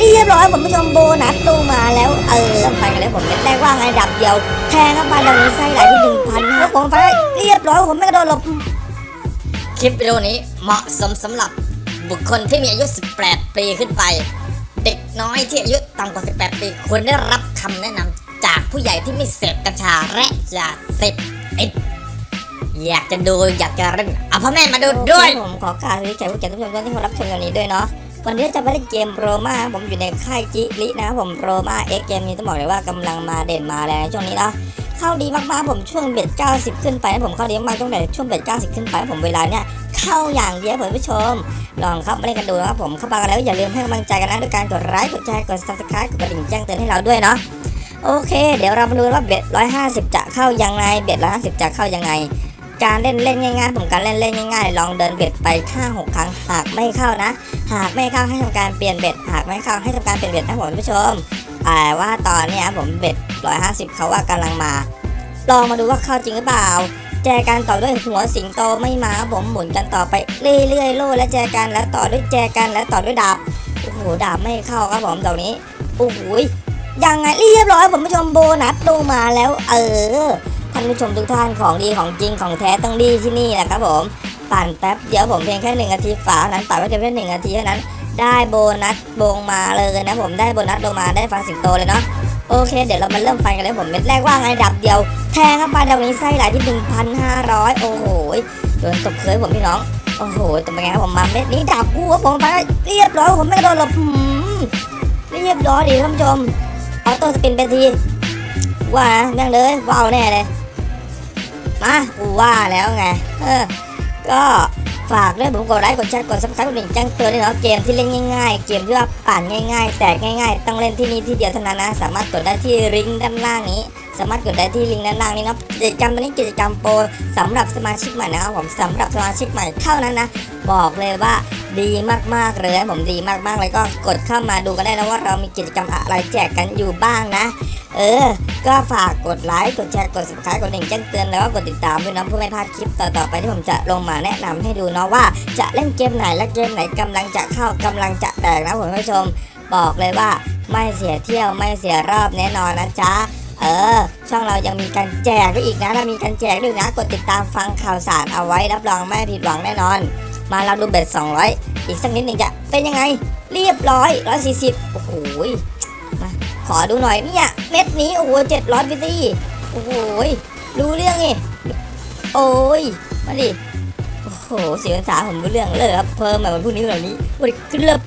เรียบร้อยผมผู้ชมโบนัสตู้มาแล้วเออไปกันแล้วผมเม็ดแรกว่าไงดับเดียวแทงเข้าไปดังนี้ไส้ไหลที่หนึ่งพันครับผมไปเรียบร้อยผมไม่กระโดดหลบคลิปวิดีโอนี้เหมาะสมสำหรับบุคคลที่มีอายุ 18 ปีขึ้นไป เด็กน้อยที่อายุต่ำกว่า 18 ปีควรได้รับคำแนะนำจากผู้ใหญ่ที่ไม่เสพกัญชาและยาเสพติดอยากจะดูอยากจะเล่นเอาพ่อแม่มาดูด้วยผมขอกรารวิจัยผู้แก่ทุกท่านที่มารับชมกันนี้ด้วยเนาะ วันนี้จะไปเล่นเกม Roma ผมอยู่ในค่าย Jili นะครับผม Roma X เกมนี้ต้องบอกเลยว่ากำลังมาเด่นมาแรงช่วงนี้นะเข้าดีมากๆผมช่วงเบ็ด90 ขึ้นไปผมเข้าดีมากๆตั้งแต่ช่วง bet 90 ขึ้นไปผมเวลาเนี้ยเข้าอย่างเดียวผมผู้ชม ลองเข้ามาเล่นกันดูนะครับผมเข้ามากันแล้วอย่าลืมให้กำลังใจกันนะด้วยการกดไลค์กดแชร์กด subscribe กดกระดิ่งแจ้งเตือนให้เราด้วยเนาะโอเค เดี๋ยวเรามาดูว่า bet 150 จะเข้ายังไง bet 150 จะเข้ายังไง การเล่นเล่นง่ายๆผมการเล่นเล่นง่ายๆ ลองเดิน bet ไป5 6ครั้งหากไม่เข้านะ หากไม่เข้าให้ทำการเปลี่ยนเบ็ดหากไม่เข้าให้ทำการเปลี่ยนเบ็ดนะผมผู้ชมแต่ว่าตอนนี้ผมเบ็ด150เขาว่ากำลังมา ลองมาดูว่าเข้าจริงหรือเปล่าแจกันต่อด้วยหัวสิงโตไม่มาผมหมุนกันต่อไปเรื่อยๆโล่และแจกันแล้วต่อด้วยแจกันแล้วต่อด้วยดาบโอ้โหดาบไม่เข้าครับผมตรงนี้โอ้โหยังไงเรียบร้อยผมผู้ชมโบนัสตูมาแล้ว เออานผู้ชมทุกท่านของดีของจริงของแท้ต้องดีที่นี่แหละครับผมปั่นแป๊บเดียวผมเพียงแค่หนึ่งนาทีฝาเท่านั้นปั่นไว้เพียงแค่หนึ่งนาทีเท่านั้น ได้โบนัสบงมาเลยนะผมได้โบนัสลงมาได้ฟังสิงโตเลยเนาะโอเค เดี๋ยวเรามาเริ่มฟันกันเลยผมเม็ดแรกว่าไงดับเดียว แทงเข้าไปดังนี้ไส้ไหลที่1,500โอ้โหโดนตบเคยผมพี่น้องโอ้โหตบเป็นไงครับผมมาเม็ดนี้ดับกูครับผมไปเรียบร้อยผมไม่กระโดนหลบเรียบร้อยดีท่านผู้ชมauto spin ไปทีว่าแม่งเลยว้าวแน่เลย มากูว่าแล้วไง เออ ก็ฝากด้วยผมกดไลค์กดแชร์กด subscribe กดกระดิ่งแจ้งเตือนด้วยเนาะเกมที่เล่นง่ายๆ เกมที่ว่าอ่านง่าย ๆ แตกง่าย ๆ ต้องเล่นที่นี่ที่เดียวเท่านั้นนะ สามารถกดได้ที่ลิงก์ด้านล่างนี้ สามารถกดได้ที่ลิงก์ด้านล่างนี้เนาะกิจกรรมตันนี้กิจกรรมโปรสำหรับสมาชิกใหม่นะครับผมสำหรับสมาชิกใหม่เท่านั้นนะ บอกเลยว่า ดีมากๆเลยนะผมดีมากๆเลยก็กดเข้ามาดูกันได้นะว่าเรามีกิจกรรมอะไรแจกกันอยู่บ้างนะ เออ ก็ฝากกดไลค์กดแชร์กด subscribe กดดิ่งแจ้งเตือนแล้วก็กดติดตามด้วยนะเพื่อไม่พลาดคลิปต่อๆไปที่ผมจะลงมาแนะนำให้ดูเนาะว่าจะเล่นเกมไหนและเกมไหนกำลังจะเข้ากำลังจะแตกนะผมผู้ชมบอกเลยว่าไม่เสียเที่ยวไม่เสียรอบแน่นอนนะจ๊ะเออ ช่องเรายังมีการแจกด้วยอีกนะเรามีการแจกด้วยนะ กดติดตามฟังข่าวสารเอาไว้รับรองไม่ผิดหวังแน่นอน มาเราดูเบ็ด200 อีกสักนิดหนึ่งจะเป็นยังไง เรียบร้อย140 โอ้โหมาขอดูหน่อยเนี่ยเม็ดนี้โอ้โหเจ็ดร้อยพีซีโอ้โหรู้เรื่องไงโอ้ยมาดิโอ้โหเสียงภาษาผมรู้เรื่องเลยครับเพิ่มมาวันพรุ่งนี้แบบนี้วันนี้ขึ้นเลิบ